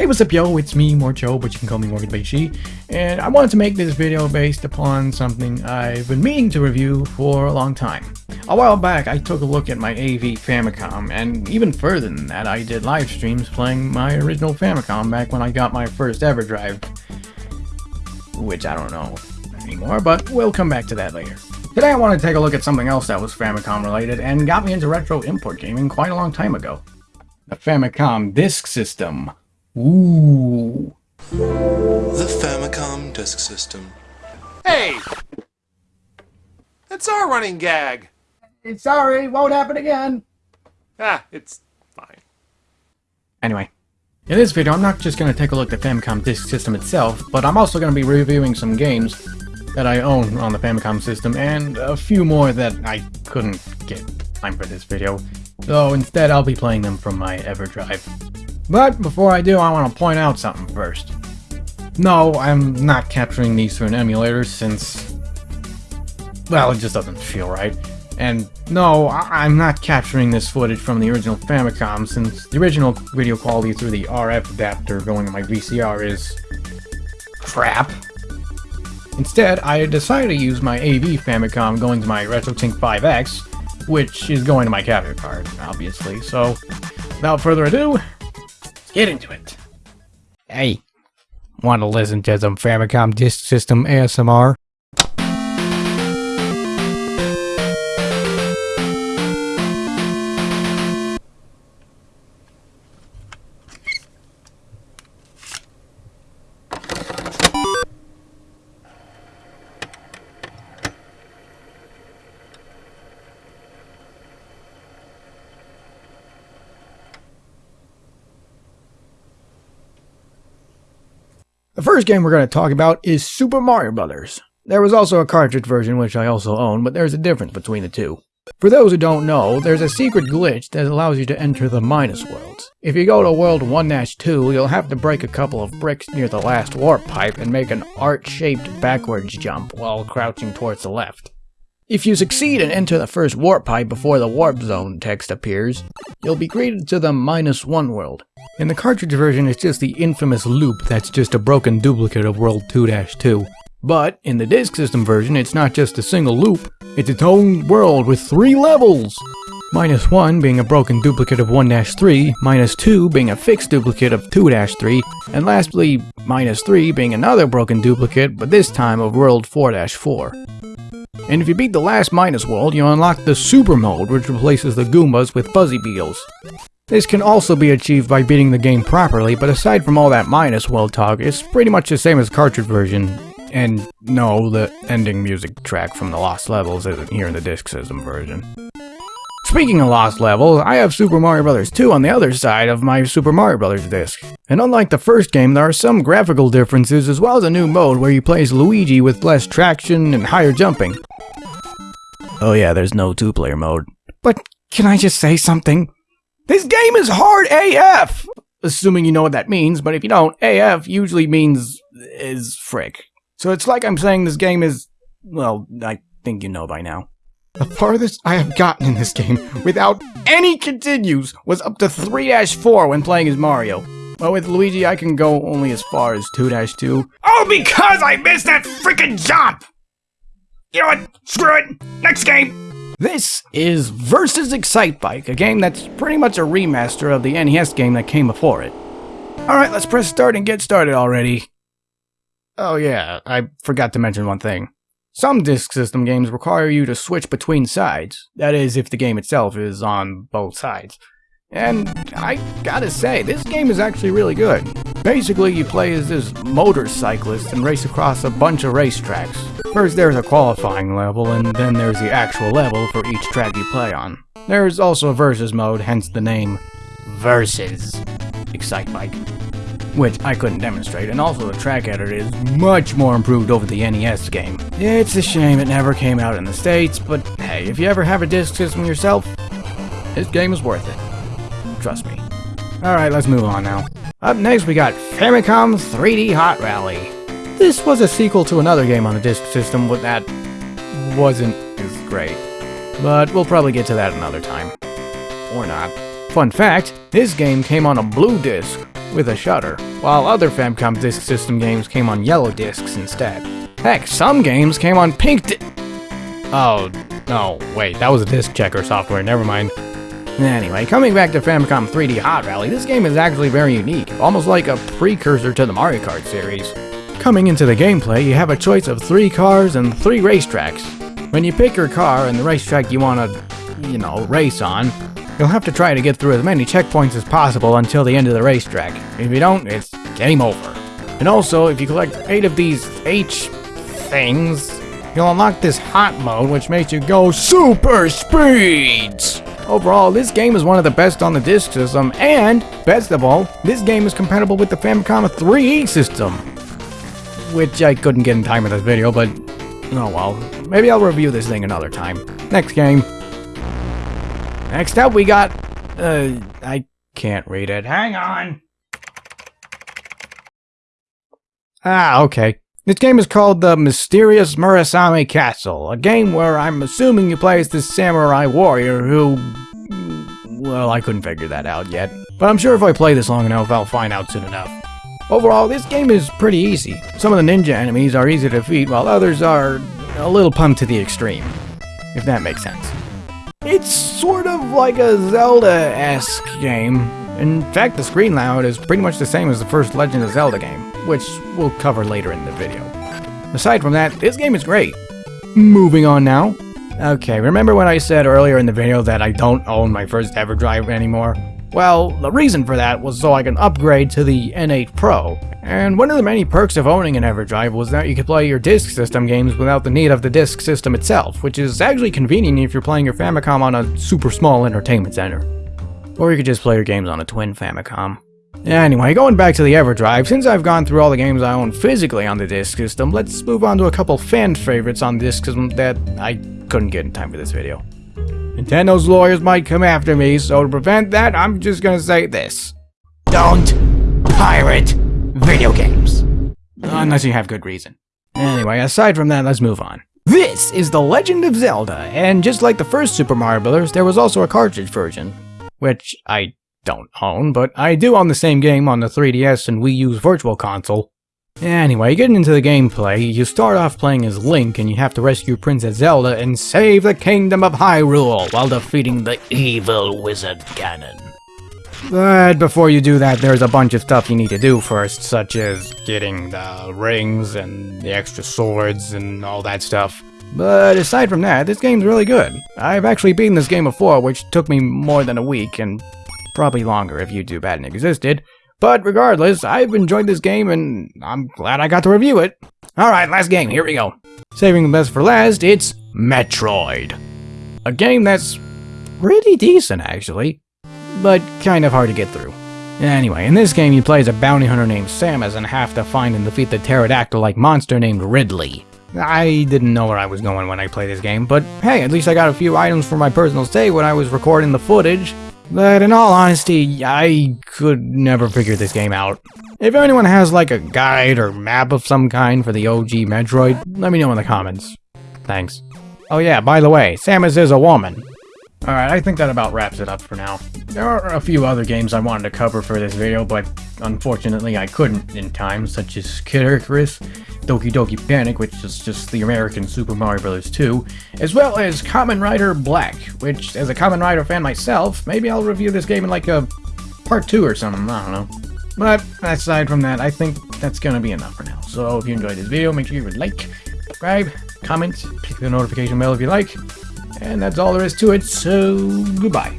Hey what's up yo, it's me, Morcho, but you can call me Morgan Beishi, and I wanted to make this video based upon something I've been meaning to review for a long time. A while back I took a look at my AV Famicom, and even further than that I did live streams playing my original Famicom back when I got my first EverDrive, Which I don't know anymore, but we'll come back to that later. Today I want to take a look at something else that was Famicom related and got me into retro import gaming quite a long time ago. The Famicom Disk System. Ooh. The Famicom Disk System. Hey! That's our running gag. Sorry, won't happen again. Ah, it's fine. Anyway, in this video I'm not just going to take a look at the Famicom Disk System itself, but I'm also going to be reviewing some games that I own on the Famicom system and a few more that I couldn't get time for this video, so instead I'll be playing them from my EverDrive. But before I do, I want to point out something first. No, I'm not capturing these through an emulator since... Well, it just doesn't feel right. And no, I am not capturing this footage from the original Famicom since the original video quality through the RF adapter going to my VCR is... crap. Instead, I decided to use my AV Famicom going to my RetroTink 5X, which is going to my capture card, obviously. So, without further ado, get into it. Hey, want to listen to some Famicom Disk System ASMR? First game we're going to talk about is Super Mario Bros. There was also a cartridge version which I also own, but there's a difference between the two. For those who don't know, there's a secret glitch that allows you to enter the minus worlds. If you go to world 1-2, you'll have to break a couple of bricks near the last warp pipe and make an arch-shaped backwards jump while crouching towards the left. If you succeed and enter the first warp pipe before the warp zone text appears, you'll be greeted to the minus one world. In the cartridge version, it's just the infamous loop that's just a broken duplicate of World 2-2. But in the disk system version, it's not just a single loop, it's its own world with three levels! Minus 1 being a broken duplicate of 1-3, minus 2 being a fixed duplicate of 2-3, and lastly, minus 3 being another broken duplicate, but this time of World 4-4. And if you beat the last minus world, you unlock the Super Mode, which replaces the Goombas with Buzzy Beetles. This can also be achieved by beating the game properly, but aside from all that minus world talk, it's pretty much the same as cartridge version. And no, the ending music track from the Lost Levels isn't here in the disc system version. Speaking of Lost Levels, I have Super Mario Bros. 2 on the other side of my Super Mario Bros. disc. And unlike the first game, there are some graphical differences as well as a new mode where you play as Luigi with less traction and higher jumping. Oh yeah, there's no two-player mode. But can I just say something? This game is hard AF! Assuming you know what that means, but if you don't, AF usually means is frick. So it's like I'm saying this game is, well, I think you know by now. The farthest I have gotten in this game, without any continues, was up to 3-4 when playing as Mario. But with Luigi, I can go only as far as 2-2. Oh, because I missed that freaking jump! You know what? Screw it! Next game! This is Versus Excitebike, a game that's pretty much a remaster of the NES game that came before it. Alright, let's press start and get started already. Oh yeah, I forgot to mention one thing. Some disk system games require you to switch between sides, that is, if the game itself is on both sides. And I gotta say, this game is actually really good. Basically, you play as this motorcyclist and race across a bunch of racetracks. First there's a qualifying level, and then there's the actual level for each track you play on. There's also a versus mode, hence the name Versus Excitebike, which I couldn't demonstrate, and also the track editor is much more improved over the NES game. It's a shame it never came out in the States, but hey, if you ever have a disk system yourself, this game is worth it. Trust me. Alright, let's move on now. Up next we got Famicom 3D Hot Rally. This was a sequel to another game on the disk system but that wasn't as great. But we'll probably get to that another time. Or not. Fun fact, this game came on a blue disc, with a shutter, while other Famicom Disk System games came on yellow discs instead. Heck, some games came on pink di- Oh, no, wait, that was a disc checker software, never mind. Anyway, coming back to Famicom 3D Hot Rally, this game is actually very unique, almost like a precursor to the Mario Kart series. Coming into the gameplay, you have a choice of three cars and three racetracks. When you pick your car and the racetrack you want to, you know, race on, you'll have to try to get through as many checkpoints as possible until the end of the racetrack. If you don't, it's game over. And also, if you collect 8 of these H things, you'll unlock this hot mode which makes you go super speeds! Overall, this game is one of the best on the disk system, and, best of all, this game is compatible with the Famicom 3D system. Which I couldn't get in time in this video, but oh well. Maybe I'll review this thing another time. Next game. Next up we got, uh, I can't read it. Hang on! Ah, okay. This game is called The Mysterious Murasame Castle, a game where I'm assuming you play as this samurai warrior who... Well, I couldn't figure that out yet. But I'm sure if I play this long enough, I'll find out soon enough. Overall, this game is pretty easy. Some of the ninja enemies are easy to defeat, while others are a little pumped to the extreme. If that makes sense. It's sort of like a Zelda-esque game. In fact, the screen layout is pretty much the same as the first Legend of Zelda game, which we'll cover later in the video. Aside from that, this game is great. Moving on now. Okay, remember when I said earlier in the video that I don't own my first EverDrive anymore? Well, the reason for that was so I can upgrade to the N8 Pro. And one of the many perks of owning an EverDrive was that you could play your disk system games without the need of the disk system itself, which is actually convenient if you're playing your Famicom on a super small entertainment center. Or you could just play your games on a twin Famicom. Anyway, going back to the EverDrive, since I've gone through all the games I own physically on the disk system, let's move on to a couple fan favorites on disk system that I couldn't get in time for this video. Nintendo's lawyers might come after me, so to prevent that, I'm just gonna say this. Don't pirate video games. Unless you have good reason. Anyway, aside from that, let's move on. This is The Legend of Zelda, and just like the first Super Mario Bros., there was also a cartridge version, which I don't own, but I do own the same game on the 3DS and Wii U's Virtual Console. Anyway, getting into the gameplay, you start off playing as Link and you have to rescue Princess Zelda and save the Kingdom of Hyrule while defeating the evil wizard Ganon. But before you do that, there's a bunch of stuff you need to do first, such as getting the rings and the extra swords and all that stuff. But aside from that, this game's really good. I've actually beaten this game before, which took me more than a week, and probably longer if YouTube hadn't existed. But regardless, I've enjoyed this game and I'm glad I got to review it. Alright, last game, here we go. Saving the best for last, it's Metroid. A game that's pretty decent actually, but kind of hard to get through. Anyway, in this game you play as a bounty hunter named Samus and have to find and defeat the pterodactyl-like monster named Ridley. I didn't know where I was going when I played this game, but hey, at least I got a few items for my personal save when I was recording the footage, but in all honesty, I could never figure this game out. If anyone has like a guide or map of some kind for the OG Metroid, let me know in the comments. Thanks. Oh yeah, by the way, Samus is a woman. Alright, I think that about wraps it up for now. There are a few other games I wanted to cover for this video, but unfortunately I couldn't in time, such as Kid Icarus, Doki Doki Panic, which is just the American Super Mario Bros. 2, as well as Kamen Rider Black, which, as a Kamen Rider fan myself, maybe I'll review this game in like a part 2 or something, I don't know. But aside from that, I think that's gonna be enough for now. So if you enjoyed this video, make sure you like, subscribe, comment, click the notification bell if you like, and that's all there is to it, so goodbye.